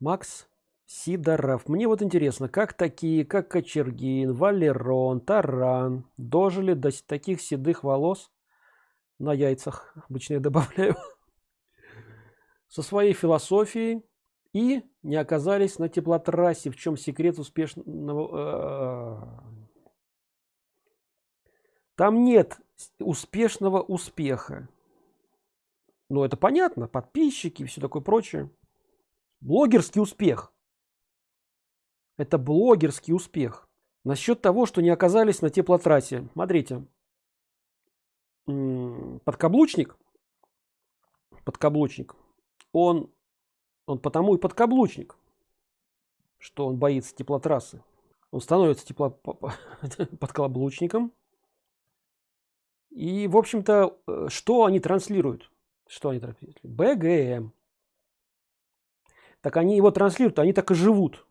Макс Сидоров. Мне вот интересно, как такие, как Кочергин, Валерон, Таран дожили до таких седых волос на яйцах, обычно я добавляю, со своей философией и не оказались на теплотрассе, в чем секрет успешного... Э, там нет успешного успеха. Ну, это понятно, подписчики и все такое прочее. Блогерский успех. Это блогерский успех. Насчет того, что не оказались на теплотрассе. Смотрите. Подкаблучник. Подкаблучник. Он, он потому и подкаблучник, что он боится теплотрассы. Он становится тепло подкаблучником. И, в общем-то, э, что они транслируют? Что они транслируют? БГМ. Так они его транслируют, они так и живут.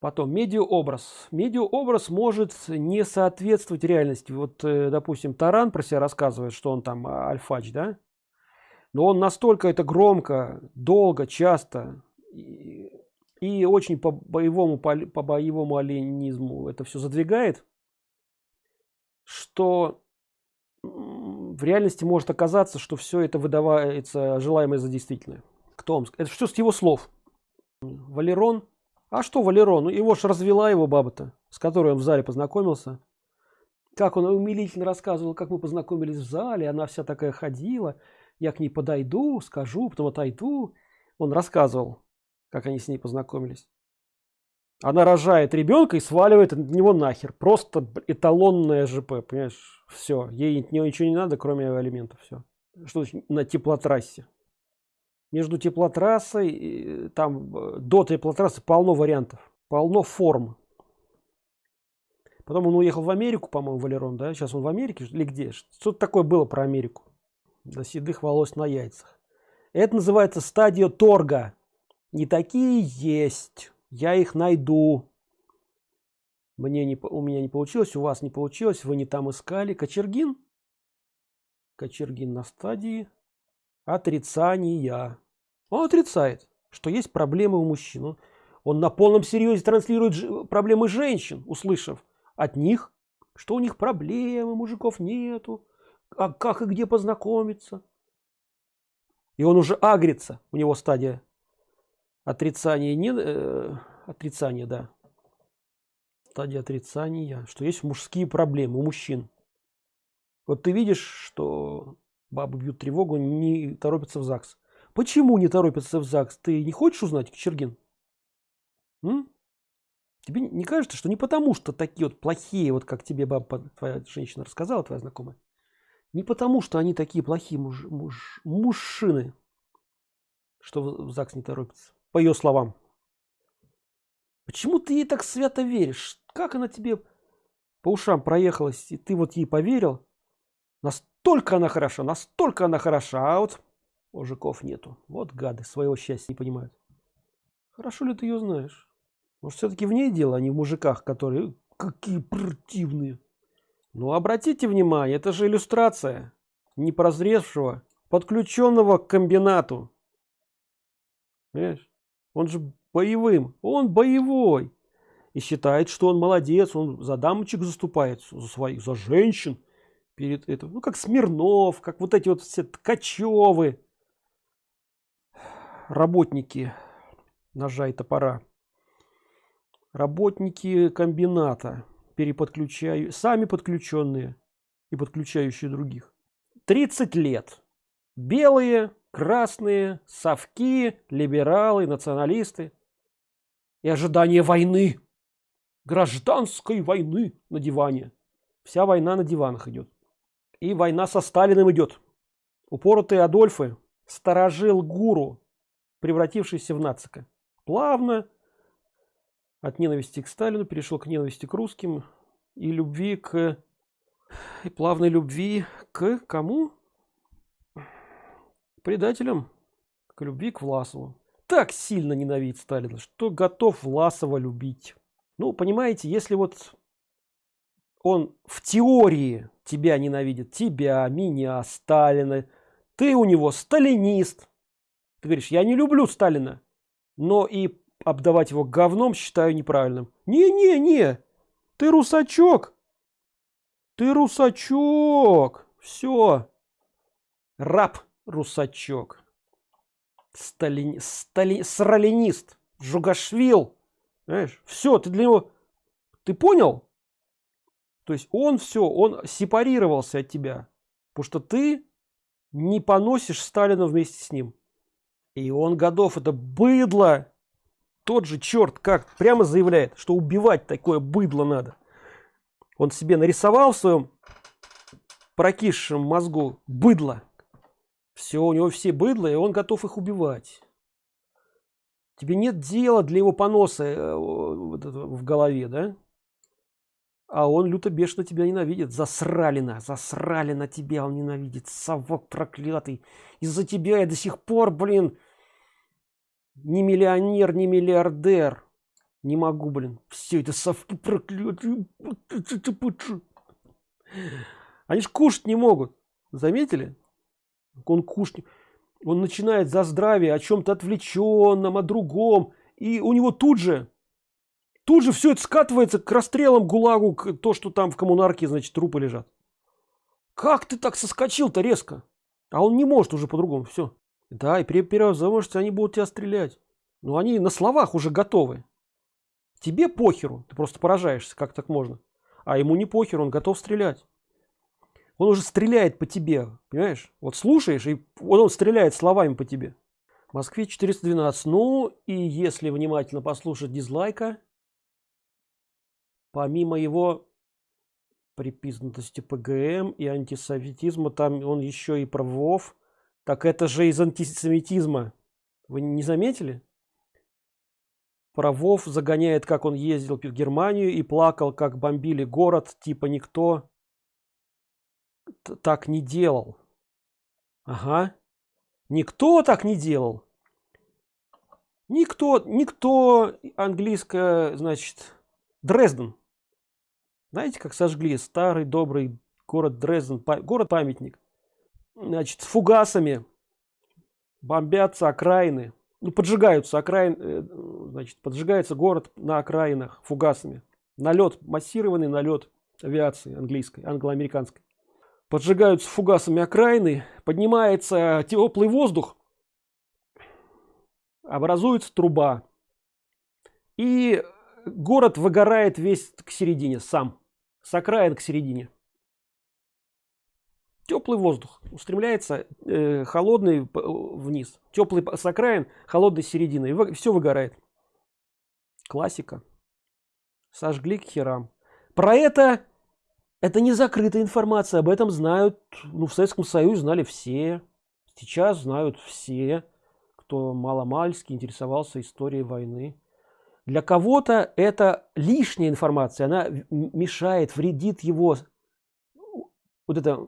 Потом медиаобраз. Медиаобраз может не соответствовать реальности. Вот, э, допустим, Таран про себя рассказывает, что он там а, альфач, да? Но он настолько это громко, долго, часто и, и очень по боевому, по, по боевому оленизму это все задвигает, что в реальности может оказаться, что все это выдавается желаемое за действительное. Кто вам? Это все с его слов. Валерон. А что Валерон? Ну, его ж развела его баба-то, с которой он в зале познакомился. Как он умилительно рассказывал, как мы познакомились в зале, она вся такая ходила. Я к ней подойду, скажу, потом отойду. Он рассказывал, как они с ней познакомились. Она рожает ребенка и сваливает от него нахер. Просто эталонная ЖП, понимаешь? Все, ей ничего не надо, кроме элементов. Все. Что на теплотрассе? Между теплотрассой, там э, до теплотрассы полно вариантов, полно форм. Потом он уехал в Америку, по-моему, Валерон, да? Сейчас он в Америке или где? Что-то такое было про Америку. До седых волос на яйцах. Это называется стадия торга. Не такие есть я их найду мне не у меня не получилось у вас не получилось вы не там искали кочергин кочергин на стадии отрицания он отрицает что есть проблемы у мужчин. Он на полном серьезе транслирует проблемы женщин услышав от них что у них проблемы мужиков нету а как и где познакомиться. И он уже агрится. У него стадия отрицание не э, отрицание да. Стадия отрицания что есть мужские проблемы у мужчин. Вот ты видишь что бабы бьют тревогу не торопятся в ЗАГС почему не торопятся в ЗАГС ты не хочешь узнать Кочергин М? тебе не кажется что не потому что такие вот плохие вот как тебе баба твоя женщина рассказала твоя знакомая не потому что они такие плохие муж, муж, мужчины что в ЗАГС не торопится по ее словам. Почему ты ей так свято веришь? Как она тебе по ушам проехалась, и ты вот ей поверил? Настолько она хороша, настолько она хороша, а вот мужиков нету. Вот гады, своего счастья не понимают. Хорошо ли ты ее знаешь? Может, все-таки в ней дело, а не в мужиках, которые какие противные. Ну, обратите внимание, это же иллюстрация непрозревшего, подключенного к комбинату. Понимаешь? он же боевым он боевой и считает что он молодец он за дамочек заступается за своих за женщин перед этим ну как смирнов как вот эти вот все ткачевы работники ножа и топора работники комбината переподключаю сами подключенные и подключающие других 30 лет белые красные, совки, либералы, националисты. И ожидание войны, гражданской войны на диване. Вся война на диванах идет. И война со Сталиным идет. Упоротые Адольфы, сторожил гуру, превратившийся в нацика. Плавно от ненависти к Сталину перешел к ненависти к русским и любви к и плавной любви к кому предателем к любви к Власову. Так сильно ненавидит Сталина, что готов Власова любить. Ну, понимаете, если вот он в теории тебя ненавидит, тебя, меня, Сталина, ты у него сталинист. Ты говоришь, я не люблю Сталина, но и обдавать его говном считаю неправильным. Не не не ты русачок. Ты русачок. Все раб русачок. Сталин стали сралинист. Жугашвил. Знаешь все ты для него ты понял то есть он все он сепарировался от тебя потому что ты не поносишь сталина вместе с ним. И он годов это быдло. Тот же черт как прямо заявляет что убивать такое быдло надо. Он себе нарисовал в своем прокисшем мозгу быдло. Все у него все быдло и он готов их убивать. Тебе нет дела для его поноса э, в голове да а он люто бешено тебя ненавидит. Засрали на засрали на тебя он ненавидит. Совок проклятый. Из-за тебя я до сих пор блин не миллионер не миллиардер. Не могу блин. Все это совки проклятые. Они ж кушать не могут. Заметили? Он кушать он начинает за здравие о чем-то отвлеченном о другом. И у него тут же тут же все это скатывается к расстрелам гулагу к то что там в коммунарке значит трупы лежат. Как ты так соскочил-то резко? А он не может уже по-другому все да и при первом замужестве они будут тебя стрелять. Но они на словах уже готовы. Тебе похеру ты просто поражаешься как так можно. А ему не похер он готов стрелять. Он уже стреляет по тебе понимаешь? Вот слушаешь и он, он стреляет словами по тебе. В москве 412 ну и если внимательно послушать дизлайка помимо его припизнутости ПГМ и антисоветизма, там он еще и про ВОВ. Так это же из антисемитизма. Вы не заметили? Про ВОВ загоняет, как он ездил в Германию и плакал, как бомбили город, типа никто так не делал. Ага. Никто так не делал. Никто, никто английское, значит, Дрезден. Знаете, как сожгли старый добрый город Дрезден, город-памятник. Значит, с фугасами бомбятся окраины. Ну, поджигаются окраины, э, значит, поджигается город на окраинах фугасами. Налет, массированный налет авиации английской, англо-американской. Поджигаются фугасами окраины, поднимается теплый воздух, образуется труба. И город выгорает весь к середине сам с окраин к середине. Теплый воздух устремляется э, холодный вниз. Теплый с окраин холодной середины и все выгорает. Классика. Сожгли к херам. Про это это не закрытая информация об этом знают ну в советском союзе знали все. Сейчас знают все кто маломальски интересовался историей войны для кого-то это лишняя информация она мешает вредит его вот это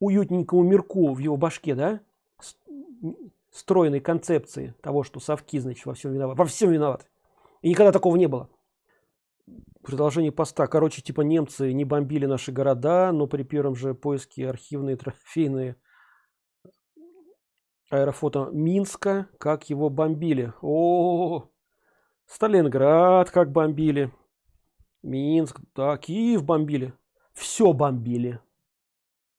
уютненькому мирку в его башке да? Стройной концепции того что совки значит во всем виноват во всем виноват. И никогда такого не было. Продолжение поста. Короче типа немцы не бомбили наши города но при первом же поиске архивные трофейные аэрофото минска как его бомбили. О, -о, -о, -о Сталинград как бомбили. Минск, да, Киев бомбили. Все бомбили.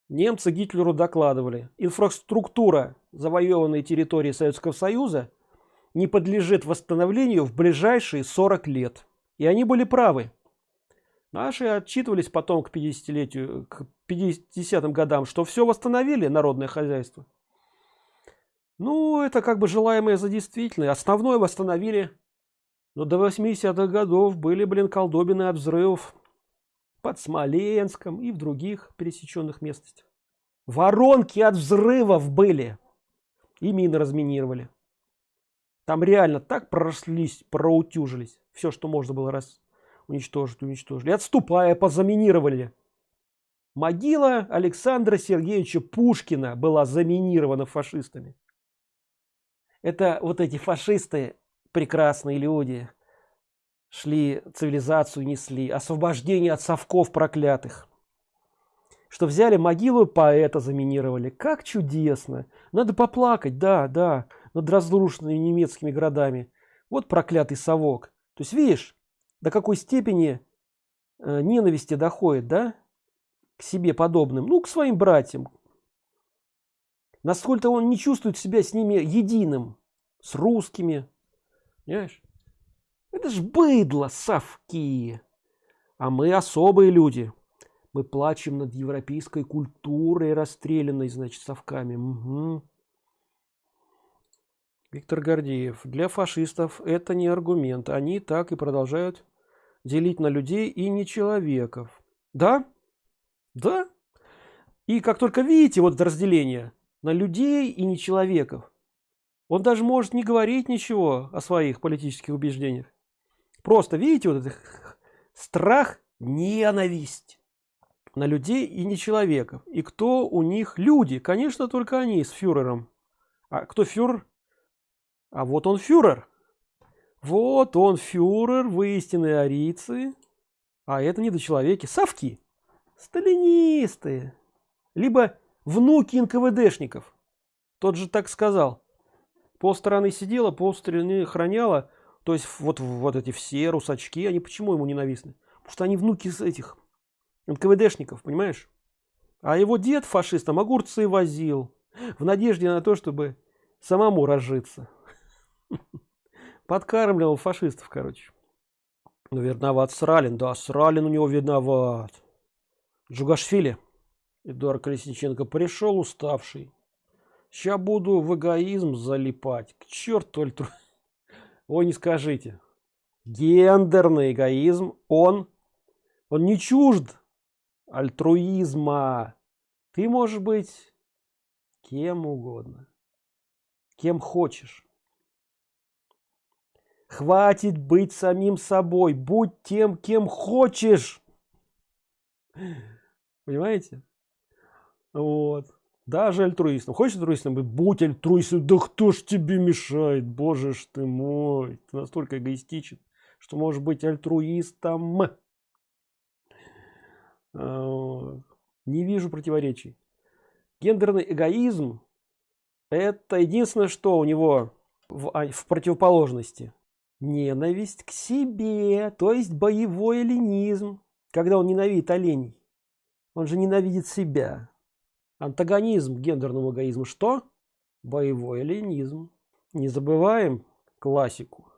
Немцы Гитлеру докладывали. Инфраструктура завоеванной территории Советского Союза не подлежит восстановлению в ближайшие 40 лет. И они были правы. Наши отчитывались потом к 50-летию, к 50-м годам, что все восстановили народное хозяйство. Ну, это как бы желаемое за действительное. Основное восстановили но до 80-х годов были, блин, колдобины от взрывов под Смоленском и в других пересеченных местностях. Воронки от взрывов были. И мины разминировали. Там реально так пророслись, проутюжились. Все, что можно было раз уничтожить, уничтожили. Отступая, позаминировали. Могила Александра Сергеевича Пушкина была заминирована фашистами. Это вот эти фашисты прекрасные люди. Шли цивилизацию несли освобождение от совков проклятых. Что взяли могилу поэта заминировали. Как чудесно! Надо поплакать да да над разрушенными немецкими городами. Вот проклятый совок. То есть видишь до какой степени э, ненависти доходит да к себе подобным? Ну к своим братьям. Насколько он не чувствует себя с ними единым с русскими понимаешь это ж быдло совки а мы особые люди мы плачем над европейской культурой расстрелянной значит совками угу. Виктор Гордеев. Для фашистов это не аргумент. Они так и продолжают делить на людей и не человеков. Да? Да? И как только видите вот это разделение на людей и не человеков, он даже может не говорить ничего о своих политических убеждениях. Просто видите вот этот страх, ненависть на людей и не человеков. И кто у них люди? Конечно, только они с фюрером. А кто фюрер? А вот он фюрер. Вот он фюрер, вы истинные арийцы. А это недочеловеки. Совки. Сталинисты. Либо внуки НКВДшников. Тот же так сказал. Пол стороны сидела, пол стороны храняла. То есть вот, вот эти все русачки, они почему ему ненавистны? Потому что они внуки этих НКВДшников, понимаешь? А его дед фашистом огурцы возил. В надежде на то, чтобы самому разжиться. Подкармливал фашистов, короче. Ну, виноват Сралин. Да, Сралин у него виноват. Джугашвили. Эдуард Колесниченко пришел уставший. Сейчас буду в эгоизм залипать. К черту альтру... Ой, не скажите. Гендерный эгоизм, он, он не чужд альтруизма. Ты можешь быть кем угодно. Кем хочешь. Хватит быть самим собой. Будь тем, кем хочешь. Понимаете? Вот. Даже альтруистом. Хочешь альтруистом быть? Будь альтруистом. Да кто ж тебе мешает? Боже ж ты мой. Ты настолько эгоистичен, что можешь быть альтруистом. А, не вижу противоречий. Гендерный эгоизм – это единственное, что у него в, а, в противоположности ненависть к себе, то есть боевой ленизм, когда он ненавидит оленей. Он же ненавидит себя. Антагонизм гендерному эгоизму что? Боевой ленизм. Не забываем классику.